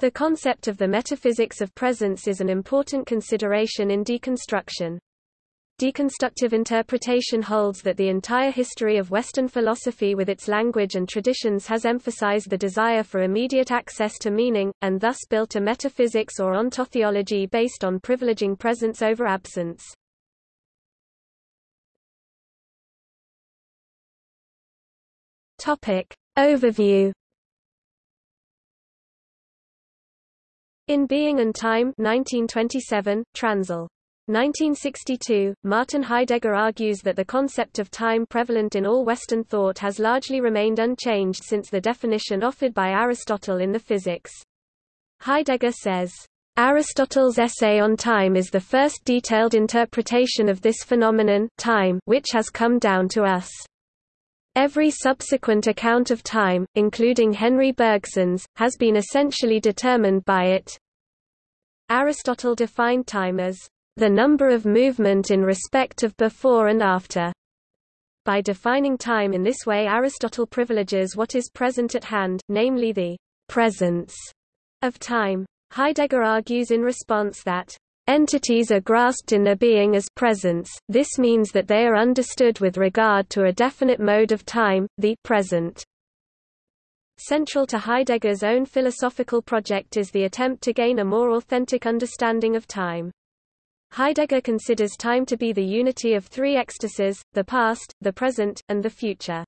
The concept of the metaphysics of presence is an important consideration in deconstruction. Deconstructive interpretation holds that the entire history of Western philosophy with its language and traditions has emphasized the desire for immediate access to meaning, and thus built a metaphysics or ontotheology based on privileging presence over absence. Topic. Overview In Being and Time 1927, Transl. 1962, Martin Heidegger argues that the concept of time prevalent in all Western thought has largely remained unchanged since the definition offered by Aristotle in the Physics. Heidegger says, Aristotle's essay on time is the first detailed interpretation of this phenomenon time, which has come down to us. Every subsequent account of time, including Henri Bergson's, has been essentially determined by it. Aristotle defined time as the number of movement in respect of before and after. By defining time in this way Aristotle privileges what is present at hand, namely the presence of time. Heidegger argues in response that Entities are grasped in their being as presence, this means that they are understood with regard to a definite mode of time, the present. Central to Heidegger's own philosophical project is the attempt to gain a more authentic understanding of time. Heidegger considers time to be the unity of three ecstasies, the past, the present, and the future.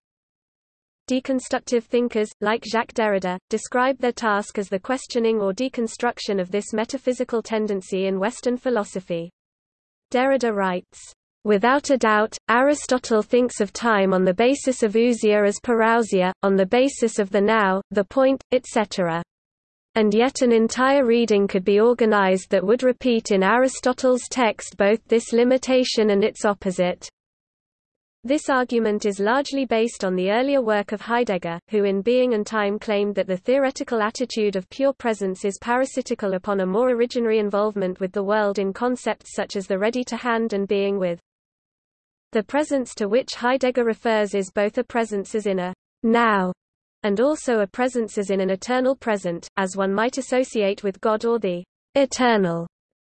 Deconstructive thinkers, like Jacques Derrida, describe their task as the questioning or deconstruction of this metaphysical tendency in Western philosophy. Derrida writes, Without a doubt, Aristotle thinks of time on the basis of ousia as parousia, on the basis of the now, the point, etc. And yet an entire reading could be organized that would repeat in Aristotle's text both this limitation and its opposite. This argument is largely based on the earlier work of Heidegger, who in Being and Time claimed that the theoretical attitude of pure presence is parasitical upon a more originary involvement with the world in concepts such as the ready-to-hand and being with. The presence to which Heidegger refers is both a presence as in a now and also a presence as in an eternal present, as one might associate with God or the eternal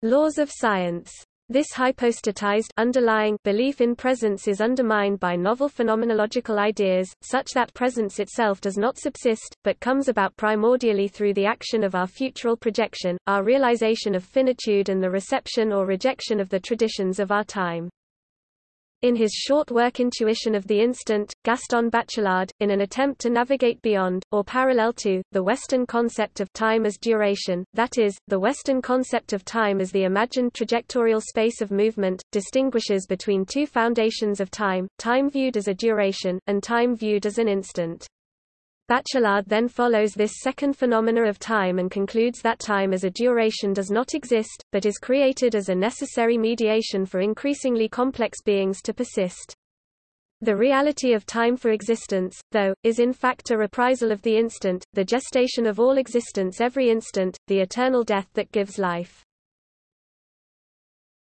laws of science. This hypostatized underlying belief in presence is undermined by novel phenomenological ideas, such that presence itself does not subsist, but comes about primordially through the action of our futural projection, our realization of finitude and the reception or rejection of the traditions of our time. In his short work Intuition of the Instant, Gaston Bachelard, in an attempt to navigate beyond, or parallel to, the Western concept of time as duration, that is, the Western concept of time as the imagined trajectorial space of movement, distinguishes between two foundations of time, time viewed as a duration, and time viewed as an instant. Bachelard then follows this second phenomena of time and concludes that time as a duration does not exist, but is created as a necessary mediation for increasingly complex beings to persist. The reality of time for existence, though, is in fact a reprisal of the instant, the gestation of all existence every instant, the eternal death that gives life.